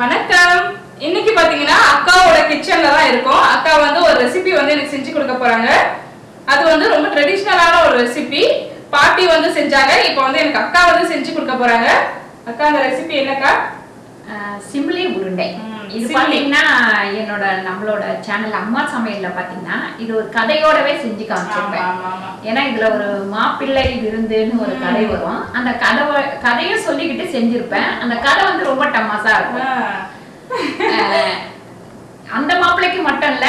வணக்கம். இன்னைக்கு பாத்தீங்கன்னா அக்காவோட கிச்சன்ல தான் இருக்கோம். அக்கா வந்து ஒரு ரெசிபி வந்து எனக்கு செஞ்சு கொடுக்க போறாங்க. அது வந்து ரொம்ப ட்ரெடிஷ்னலான ஒரு ரெசிபி பாட்டி வந்து செஞ்சாங்க. இப்போ வந்து எனக்கு அக்கா வந்து செஞ்சு கொடுக்க போறாங்க. அக்கா அந்த ரெசிபி என்னக்கா? சிம்லி உருண்டை. இது சிம்லி. பாத்தீங்கன்னா என்னோட நம்மளோட சேனல் அம்மா சமையல்ல பாத்தீங்கன்னா இது ஒரு கதையோடவே செஞ்சு காமிச்சிருப்பேன். ஏன்னா இதுல ஒரு மாப்பிள்ளை விருந்துன்னு ஒரு கதை வரும். அந்த கதை கதையை சொல்லிக்கிட்டு செஞ்சிருப்பேன். அந்த கதை வந்து ரொம்ப டமாசா இருக்கும். அந்த மாப்பிள்ளைக்கு மட்டும் இல்ல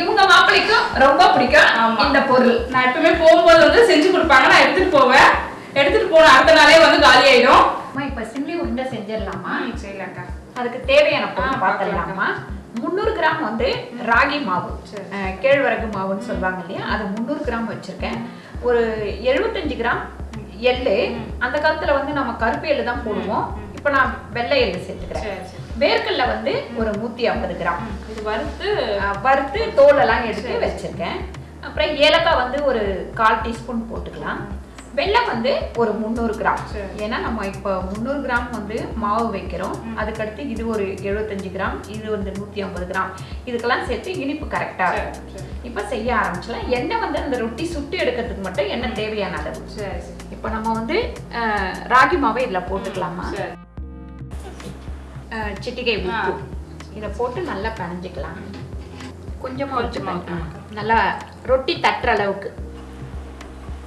இவங்க மாப்பிள்ளைக்கும் ரொம்ப பிடிக்கும். இந்த பொருள். நான் எப்பவுமே போகும்போது வந்து செஞ்சு கொடுப்பாங்க. நான் எடுத்துட்டு போவேன். எடுத்துட்டு போன அடுத்த நாளே வந்து காலி ஆயிடும். அம்மா, இப்ப சிம்லி உருண்டை செஞ்சிடலாமா? அக்கா அதுக்கு தேவையான பொருள் பார்த்துடலாமா? முந்நூறு கிராம் வந்து ராகி மாவு. கேழ்வரகு மாவுன்னு சொல்லுவாங்க இல்லையா? அது முந்நூறு கிராம் வச்சிருக்கேன். ஒரு எழுபத்தஞ்சு கிராம் எள்ளு. அந்த காலத்துல வந்து நம்ம கருப்பு எள்ளு தான் போடுவோம். இப்போ நான் வெள்ளை எள்ளு சேர்த்துக்கிறேன். சரி சரி. வேர்க்கல்ல வந்து ஒரு நூத்தி ஐம்பது கிராம். இது வறுத்து வறுத்து தோலெல்லாம் எடுத்து வச்சிருக்கேன். அப்புறம் ஏலக்காய் வந்து ஒரு கால் டீஸ்பூன் போட்டுக்கலாம். வெல்லம் வந்து ஒரு முந்நூறு கிராம். ஏன்னா நம்ம இப்போ முந்நூறு கிராம் வந்து மாவு வைக்கிறோம். அதுக்கடுத்து இது ஒரு எழுபத்தஞ்சு கிராம் இது வந்து நூற்றி ஐம்பது கிராம். இதுக்கெல்லாம் சேர்த்து இனிப்பு கரெக்டாக இருக்கும். இப்போ செய்ய ஆரம்பிச்சலாம் எண்ணெய் வந்து அந்த ரொட்டி சுட்டு எடுக்கிறதுக்கு மட்டும் எண்ணெய் தேவையான அளவு. இப்போ நம்ம வந்து ராகி மாவை இதில் போட்டுக்கலாமா? சிட்டிகை. உப்பு. இதை போட்டு நல்லா பிணைஞ்சிக்கலாம். கொஞ்சமாக வச்சு. நல்லா ரொட்டி தட்டுற அளவுக்கு.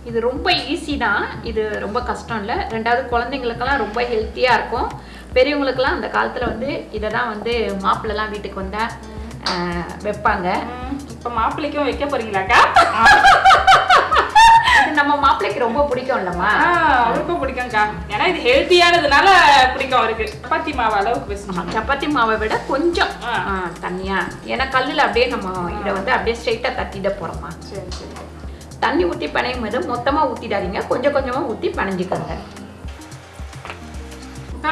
இது ரொம்ப ஈஸி தான். இது ரொம்ப கஷ்டம் இல்லை. ரெண்டாவது குழந்தைங்களுக்கெல்லாம் ரொம்ப ஹெல்த்தியாக இருக்கும். பெரியவங்களுக்கெல்லாம் அந்த காலத்தில் வந்து இதை தான் வந்து மாப்பிள்ளலாம் வீட்டுக்கு வந்தால் வைப்பாங்க. இப்ப மாப்பிள்ளைக்கும் வைக்க போறீங்களாக்கா? நம்ம மாப்பிள்ளைக்கு ரொம்ப பிடிக்கும் இல்லைம்மா. அவருக்கும் பிடிக்கும்க்கா. ஏன்னா இது ஹெல்த்தியானதுனால பிடிக்கும் அவருக்கு. சப்பாத்தி மாவு அளவுக்கு பேசணும் சப்பாத்தி மாவை விட கொஞ்சம் தண்ணியா. ஏன்னா கல்லில் அப்படியே நம்ம இதை வந்து அப்படியே ஸ்ட்ரைட்டாக தட்டிட போகிறோமா சரி சரி. தண்ணி ஊற்றி பிணையும் போது மொத்தமாக ஊற்றிடாதீங்க கொஞ்சம் கொஞ்சமாக ஊற்றி பிணைஞ்சிக்கோங்க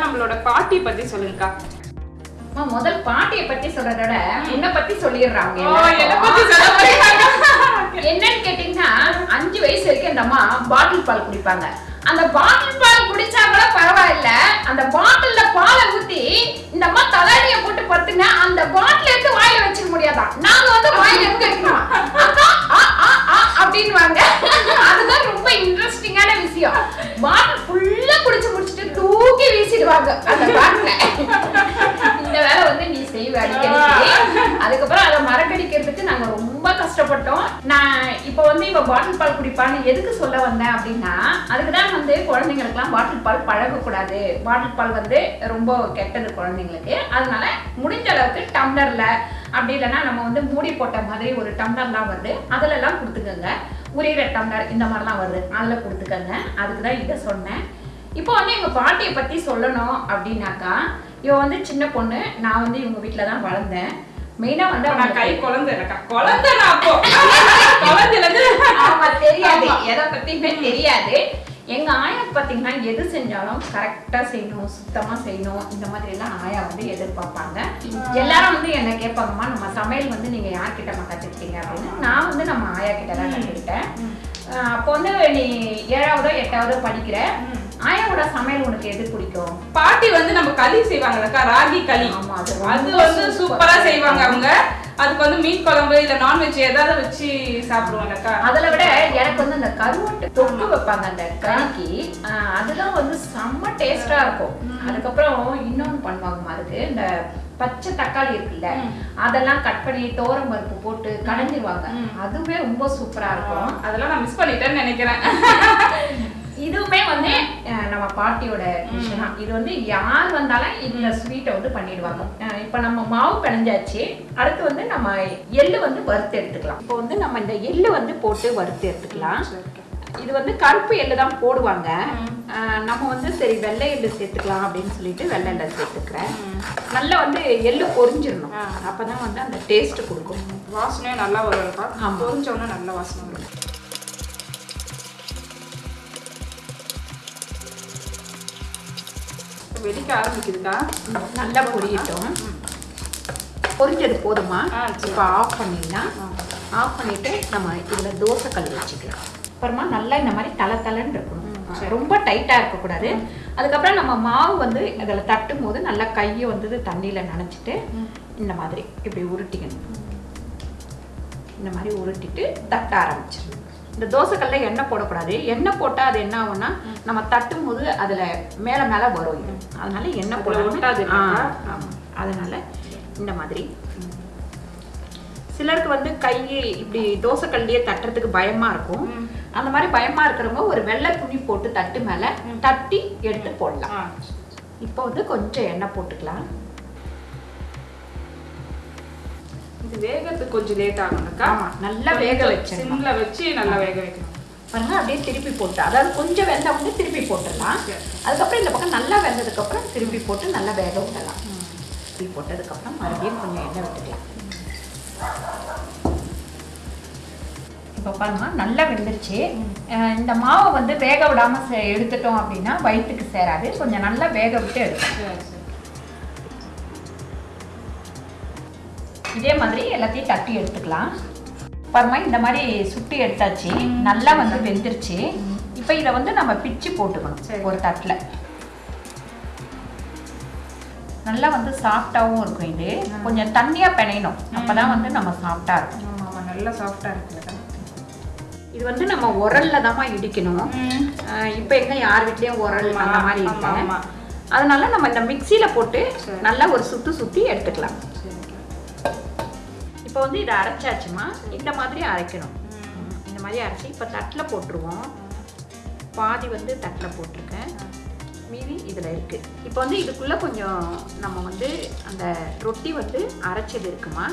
நம்மளோட பாட்டி பத்தி சொல்லுங்கக்கா. அம்மா, முதல் பாட்டியை பத்தி சொல்றத விட உன்னை பத்தி சொல்லிடுறாங்க. ஓ என்ன பத்தி சொல்ல போறீங்க என்னன்னு கேட்டீங்கன்னா அஞ்சு வயசு வரைக்கும் இந்த அம்மா பாட்டில் பால் குடிப்பாங்க. அந்த பாட்டில் பரவாயில்ல. அந்த பாட்டில்ல பாலை ஊத்தி இந்த அம்மா தலையணிய போட்டு படுத்துங்க. அந்த பாட்டில் எடுத்து வாயில வச்சுக்க முடியாதான் நாங்க வந்து வாயில எடுத்து வைக்கணும் அப்படின்னுவாங்க. அதுதான் ரொம்ப இன்ட்ரெஸ்டிங்கான விஷயம். பாட்டில் ஃபுல்லா குடிச்சு முடிச்சுட்டு தூக்கி வீசிடுவாங்க அந்த பாட்டில இந்த வேலை வந்து நீ செய்வ அடிக்கடி. அதுக்கப்புறம் அதை மறக்கடிக்கிறதுக்கு நாங்க ரொம்ப கஷ்டப்பட்டோம். நான் இப்போ வந்து இவ பாட்டில் பால் குடிப்பான்னு எதுக்கு சொல்ல வந்தேன் அப்படின்னா அதுக்கு தான் வந்து குழந்தைங்களுக்குலாம் பாட்டில் பால் பழகக்கூடாது. பாட்டில் பால் வந்து ரொம்ப கெட்டது குழந்தைங்களுக்கு. அதனால முடிஞ்ச அளவுக்கு டம்ளரில் அப்படி இல்லைன்னா நம்ம வந்து மூடி போட்ட மாதிரி ஒரு டம்ளர்லாம் வருது. அதிலெல்லாம் கொடுத்துக்கோங்க. உரியிற டம்ளர் இந்த மாதிரிலாம் வருது. அதில் கொடுத்துக்கோங்க. அதுக்கு தான் இதை சொன்னேன். இப்போ வந்து எங்கள் பாட்டியை பற்றி சொல்லணும் அப்படின்னாக்கா இவன் வந்து சின்ன பொண்ணு. நான் வந்து இவங்க வீட்டில் தான் வளர்ந்தேன். மெயினா வந்து நான் கை குழந்தை இருக்கா குழந்தை நான் அப்போ? ஆமா தெரியாது. எதை பத்தியுமே தெரியாது. எங்க ஆயா பாத்தீங்கன்னா எது செஞ்சாலும் கரெக்டா செய்யணும் சுத்தமா செய்யணும் இந்த மாதிரி எல்லாம் ஆயா வந்து எதிர்பார்ப்பாங்க. எல்லாரும் வந்து என்ன கேட்பாங்கம்மா நம்ம சமையல் வந்து நீங்க யார்கிட்ட கத்துக்கிட்டீங்க? அப்படின்னு. நான் வந்து நம்ம ஆயா கிட்ட தான் கத்துக்கிட்டேன் அப்போ வந்து நீ ஏழாவதோ எட்டாவதோ படிக்கிற. ஆயாவோட சமையல் உனக்கு எது பிடிக்கும்? பாட்டி வந்து நம்ம களி செய்வாங்கல்லக்கா ராகி களி. அது வந்து சூப்பரா செய்வாங்க அவங்க. அதுக்கு வந்து மீன் குழம்பு இல்ல நான்வெஜ் ஏதாவது வச்சு சாப்பிடுவாங்கக்கா. அதுல விட எனக்கு வந்து அந்த கருவாட்டு தொக்கு வைப்பாங்க அந்த கறிக்கு அதுதான் வந்து செம்ம டேஸ்டா இருக்கும். அதுக்கப்புறம் இன்னொன்னு பண்ணுவாங்கம்மா அதுக்கு இந்த பச்சை தக்காளி இருக்குல்ல அதெல்லாம் கட் பண்ணி தோரம் பருப்பு போட்டு கடைஞ்சிருவாங்க. அதுவே ரொம்ப சூப்பரா இருக்கும். அதெல்லாம் நான் மிஸ் பண்ணிட்டேன்னு நினைக்கிறேன். இதுவுமே வந்து நம்ம பாட்டியோட விஷயம் தான். இது வந்து யார் வந்தாலும் இந்த ஸ்வீட்டை வந்து பண்ணிடுவாங்க. இப்போ நம்ம மாவு பிணைஞ்சாச்சு. அடுத்து வந்து நம்ம எள்ளு வந்து வறுத்து எடுத்துக்கலாம். இப்போ வந்து நம்ம இந்த எள்ளு வந்து போட்டு வறுத்து எடுத்துக்கலாம். இது வந்து கருப்பு எள்ளு தான் போடுவாங்க. நம்ம வந்து சரி வெள்ளை எள்ளு சேர்த்துக்கலாம் அப்படின்னு சொல்லிட்டு வெள்ளை எள்ளை சேர்த்துக்கிறேன். நல்லா வந்து எள்ளு பொரிஞ்சிடணும். அப்பதான் வந்து அந்த டேஸ்ட் கொடுக்கும். வாசனையும் நல்லா வரும்க்கா ஆமா. பொரிஞ்ச உடனே நல்ல வாசனை வரும். வெடிக்க ஆரம்பிக்குதுக்கா நல்லா பொரியட்டும். பொரிஞ்சது போதுமா. இப்போ ஆஃப் பண்ணிடலாம். ஆஃப் பண்ணிட்டு நம்ம இதில் தோசை கல் வச்சுக்கலாம். அப்புறமா நல்லா இந்த மாதிரி தலை தலைன்னு இருக்கணும். ரொம்ப டைட்டா இருக்கக்கூடாது. அதுக்கப்புறம் நம்ம மாவு வந்து அதில் தட்டும் போது நல்லா கையை வந்து தண்ணியில் நனைச்சிட்டு இந்த மாதிரி இப்படி உருட்டிக்கணும். இந்த மாதிரி உருட்டிட்டு தட்ட ஆரம்பிச்சிடணும். இந்த தோசைக்கல்ல எண்ணெய் போடக்கூடாது. எண்ணெய் போட்டால் அது என்ன ஆகும்னா நம்ம தட்டும் போது அதில் மேலே மேலே வரும் இது. அதனால எண்ணெய்? ஆமா. அதனால இந்த மாதிரி. சிலருக்கு வந்து கை இப்படி தோசைக்கல்லையே தட்டுறதுக்கு பயமா இருக்கும். அந்த மாதிரி பயமா இருக்கிறவங்க ஒரு வெள்ளை துணி போட்டு தட்டு மேல தட்டி எடுத்து போடலாம். இப்போ வந்து கொஞ்சம் எண்ணெய் போட்டுக்கலாம். வேகத்துக்கு கொஞ்சம் லேட் ஆகும்க்கா ஆமா நல்லா வேக வச்சிடணும். சிம்ல வச்சு நல்லா வேக வைக்கணும். பாருங்க அப்படியே திருப்பி போட்டு அதாவது கொஞ்சம் வெந்த உடனே திருப்பி போட்டுடலாம். அதுக்கப்புறம் இந்த பக்கம் நல்லா வெந்ததுக்கு அப்புறம் திருப்பி போட்டு நல்லா வேக விடலாம். திருப்பி போட்டதுக்கப்புறம் மறுபடியும் கொஞ்சம் எண்ணெய் விட்டுக்கலாம். இப்போ பாருங்க நல்லா வெந்துருச்சு. இந்த மாவை வந்து வேக விடாம செ- எடுத்துட்டோம் அப்படின்னா வயிற்றுக்கு சேராது. கொஞ்சம் நல்லா வேக விட்டு எடுக்கணும் இதே மாதிரி எல்லாத்தையும் தட்டி எடுத்துக்கலாம். பாருமா இந்த மாதிரி சுட்டி எடுத்தாச்சு. நல்லா வந்து வெந்துருச்சு. இப்போ இதை வந்து நம்ம பிச்சு போட்டுக்கணும். ஒரு தட்டில். நல்லா வந்து சாஃப்டாகவும் இருக்கும் இது. கொஞ்சம் தண்ணியாக பிணையணும். அப்பதான் வந்து நம்ம சாஃப்டாக இருக்கும். ஆமா ஆமா நல்லா சாஃப்டா இருக்குல்லக்கா இது. வந்து நம்ம உரல்ல தாம்மா இடிக்கணும். இப்போ எங்க யார் வீட்லயும் உரல் அந்த மாதிரி ஆமா. அதனால நம்ம இந்த மிக்சியில போட்டு. நல்லா ஒரு சுத்து சுத்தி எடுத்துக்கலாம். இப்போ வந்து இதை அரைச்சாச்சுமா இந்த மாதிரி அரைக்கணும். இந்த மாதிரி அரைச்சி இப்போ தட்டில் போட்டுருவோம். பாதி வந்து தட்டில் போட்டிருக்கேன். இதில் இருக்கு. இப்போ வந்து இதுக்குள்ள கொஞ்சம் நம்ம வந்து அந்த ரொட்டி வந்து அரைச்சது இருக்குமா?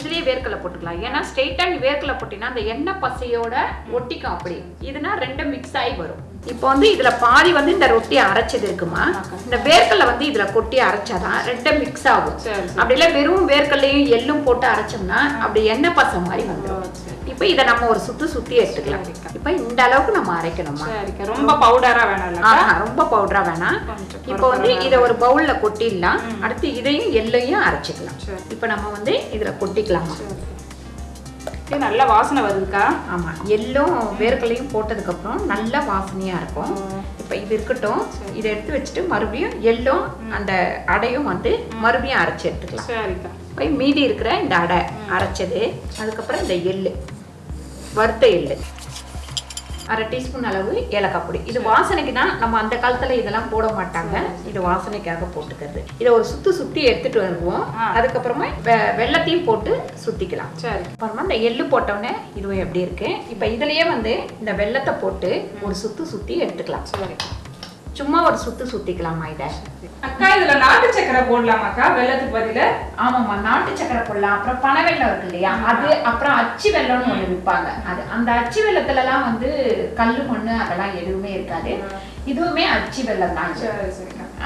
இதுலயே வேர்க்கடலை போட்டுக்கலாம். ஏன்னா ஸ்ட்ரெயிட்டாக நீ வேர்க்கடலை போட்டினா அந்த எண்ணெய் பசையோட ஒட்டிக்கும் அப்படி. இதுனா ரெண்டும் மிக்ஸ் ஆகி வரும். இப்போ வந்து இதுல பாதி வந்து இந்த ரொட்டி அரைச்சது இருக்குமா? இந்த வேர்க்கடலை வந்து இதுல கொட்டி அரைச்சாதான் ரெண்டும் மிக்ஸ் ஆகும். சரி, சரி. அப்படி இல்லை வெறும் வேர்க்கடலையும் எள்ளும் போட்டு அரைச்சோம்னா அப்படி எண்ணெய் பசை மாதிரி வந்துடும். இப்போ இதை நம்ம ஒரு சுத்து சுத்தி எடுத்துக்கலாம். இப்போ இந்த அளவுக்கு நம்ம அரைக்கணுமா? ரொம்ப பவுடரா ஆஹா, ரொம்ப பவுடரா வேணாம். இப்போ வந்து இதை ஒரு பவுல்ல கொட்டிடலாம். அடுத்து இதையும் எள்ளையும் அரைச்சிக்கலாம். இப்போ நம்ம வந்து இதுல கொட்டிக்கலாமா? இது நல்ல வாசனை வருதுக்கா? ஆமா எள்ளும் வேர்க்கடலையும் போட்டதுக்கு அப்புறம் நல்ல வாசனையா இருக்கும். இப்போ இது இருக்கட்டும். இதை எடுத்து வச்சுட்டு மறுபடியும் எள்ளும் அந்த அடையும் வந்து மறுபடியும் அரைச்சி எடுத்துக்கலாம். சரிக்கா. போய் மீதி இருக்கிற இந்த அடை அரைச்சது அதுக்கப்புறம் இந்த எள்ளு. வறுத்த எள்ளு. அரை டீஸ்பூன் அளவு ஏலக்காய் பொடி. இது வாசனைக்கு தான் நம்ம அந்த காலத்துல இதெல்லாம் போட மாட்டாங்க. இது வாசனைக்காக போட்டுக்கிறது. இதை ஒரு சுத்து சுத்தி எடுத்துட்டு வருவோம். அதுக்கப்புறமா வெ- வெள்ளத்தையும் போட்டு சுத்திக்கலாம். சரி. அப்புறமா இந்த எள்ளு போட்டோடனே இதுவும் எப்படி இருக்கு. இப்போ இதுலயே வந்து இந்த வெள்ளத்தை போட்டு ஒரு சுத்து சுத்தி எடுத்துக்கலாம். சரி. சும்மா ஒரு சுத்து சுத்திக்கலாமா இதை? அக்கா இதுல நாட்டு சக்கரை போடலாமாக்கா? வெள்ளத்துக்கு பதில? ஆமாம்மா நாட்டு சக்கரை போடலாம். அப்புறம் பனை வெல்லம் இருக்கு இல்லையா? அது அப்புறம் அச்சு வெல்லம்னு ஒன்று விற்பாங்க. அது அந்த அச்சு வெல்லத்துலலாம் வந்து கல் மண்ணு அதெல்லாம் எதுவுமே இருக்காது. இதுவுமே அச்சு வெல்லம் தான்.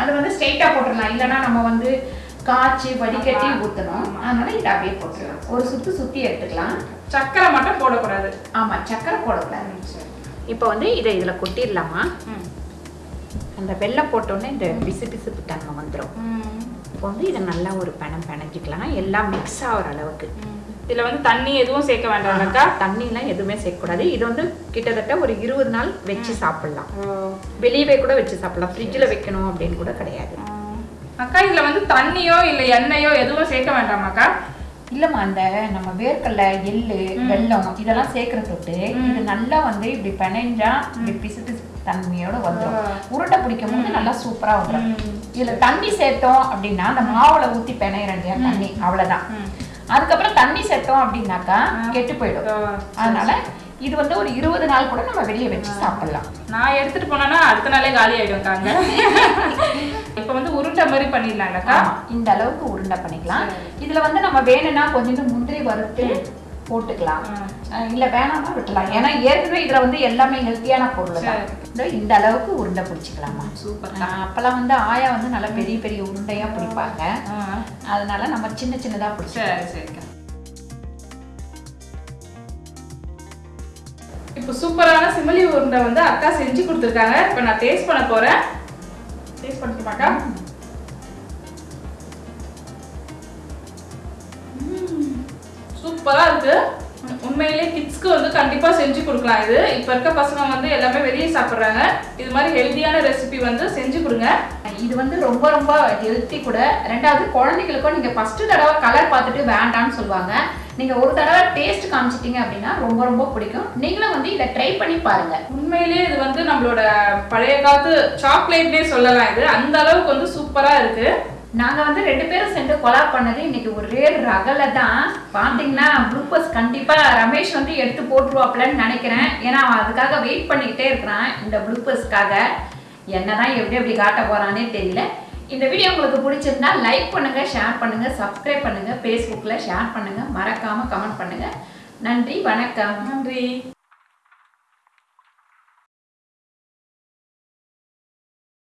அது வந்து ஸ்ட்ரெயிட்டாக போட்டுடலாம் இல்லைன்னா நம்ம வந்து காய்ச்சி வடிகட்டி. ஊற்றணும் ஆமா. அதனால இதை அப்படியே போட்டுடலாம் ஒரு சுத்து சுத்தி எடுத்துக்கலாம். சக்கரை மட்டும் போடக்கூடாது. ஆமா சக்கரை போடக்கூடாது. இப்போ வந்து இதை இதில் கொட்டிடலாமா. அந்த வெல்லம் போட்டோன்னே இந்த பிசு பிசுப்பு தன்மை வந்துடும். இப்போ வந்து இதை நல்லா ஒரு பெணம் பிணைஞ்சிக்கலாம் எல்லாம் மிக்ஸ் ஆகிற அளவுக்கு. இதுல வந்து தண்ணி எதுவும் சேர்க்க வேண்டாம்லக்கா தண்ணிலாம் எதுவுமே சேர்க்கக்கூடாது. இது வந்து கிட்டத்தட்ட ஒரு இருபது நாள் வச்சு சாப்பிடலாம். வெளியவே கூட வச்சு சாப்பிடலாம். ஃப்ரிட்ஜில் வைக்கணும் அப்படின்னு கூட கிடையாது. அக்கா இதுல வந்து தண்ணியோ இல்ல எண்ணெயோ எதுவும் சேர்க்க வேண்டாமாக்கா இல்லம்மா அந்த நம்ம வேர்க்கடலை எள்ளு வெல்லம் இதெல்லாம் சேர்க்கிற தொட்டு இது நல்லா வந்து இப்படி பிணைஞ்சா இப்படி பிசு பிசு தன்மையோட வந்துடும் உருண்டை பிடிக்கும் போது நல்லா சூப்பரா வந்துடும் இதுல தண்ணி சேர்த்தோம் அப்படின்னா அந்த மாவுல பிணையிறோம் இல்லையா தண்ணி அவ்வளவுதான். அதுக்கப்புறம் தண்ணி சேர்த்தோம் அப்படின்னாக்கா கெட்டு போயிடும். அதனால இது வந்து ஒரு இருபது நாள் கூட நம்ம வெளியே வச்சு சாப்பிடலாம். நான் எடுத்துட்டு போனேன்னா அடுத்த நாளே காலி ஆயிடும் காங்க இப்ப வந்து உருண்டை மாதிரி பண்ணிடலாம்லக்கா? ஆமா, இந்த அளவுக்கு உருண்டை பண்ணிக்கலாம். இதுல வந்து நம்ம வேணும்னா கொஞ்சம் முந்திரி வறுத்து போட்டுக்கலாம். இல்ல வேணாம்னா விட்டுலாம். ஏன்னா ஏற்கனவே இதுல வந்து எல்லாமே ஹெல்த்தியான பொருள் தான். இந்த அளவுக்கு உருண்டை பிடிச்சிக்கலாமா? சூப்பர். அப்பெல்லாம் வந்து ஆயா வந்து நல்லா பெரிய பெரிய உருண்டையா பிடிப்பாங்க. அதனால நம்ம சின்ன சின்னதா பிடிச்சோம் சரி இப்போ சூப்பரான சிமலி உருண்டை வந்து அக்கா செஞ்சு கொடுத்துருக்காங்க. இப்போ நான் டேஸ்ட் பண்ண போறேன். டேஸ்ட் பண்ணிக்கமாக்கா சூப்பராக இருக்குது உண்மையிலே கிட்ஸ்க்கு வந்து கண்டிப்பாக செஞ்சு கொடுக்கலாம் இது. இப்போ இருக்க பசங்க வந்து எல்லாமே வெளியே சாப்பிட்றாங்க. இது மாதிரி ஹெல்த்தியான ரெசிபி வந்து செஞ்சு கொடுங்க. இது வந்து ரொம்ப ரொம்ப ஹெல்த்தி கூட. ரெண்டாவது குழந்தைகளுக்கும் நீங்கள் ஃபஸ்ட்டு தடவை கலர் பார்த்துட்டு வேண்டாம்னு சொல்லுவாங்க. நீங்கள் ஒரு தடவை டேஸ்ட் காமிச்சிட்டிங்க அப்படின்னா ரொம்ப ரொம்ப பிடிக்கும். நீங்களும் வந்து இதை ட்ரை பண்ணி பாருங்கள் உண்மையிலேயே இது வந்து நம்மளோட பழைய காலத்து சாக்லேட்னே சொல்லலாம் இது. அந்த அளவுக்கு வந்து சூப்பராக இருக்குது நாங்க வந்து ரெண்டு பேரும் சேர்ந்து கொலாப் பண்ணது இன்னைக்கு ஒரே ரகல தான். பாத்தீங்கன்னா குளுக்கோஸ் கண்டிப்பா ரமேஷ் வந்து எடுத்து போட்டுருவாப்லன்னு நினைக்கிறேன். ஏன்னா அவன் அதுக்காக வெயிட் பண்ணிக்கிட்டே இருக்கிறான் இந்த குளுக்கோஸ்க்காக என்னதான் எப்படி எப்படி காட்ட போறானே தெரியல. இந்த வீடியோ உங்களுக்கு பிடிச்சிருந்தா லைக் பண்ணுங்க ஷேர் பண்ணுங்க சப்ஸ்கிரைப் பண்ணுங்க ஃபேஸ்புக்கில் ஷேர் பண்ணுங்க. மறக்காம கமெண்ட் பண்ணுங்க. நன்றி வணக்கம். நன்றி.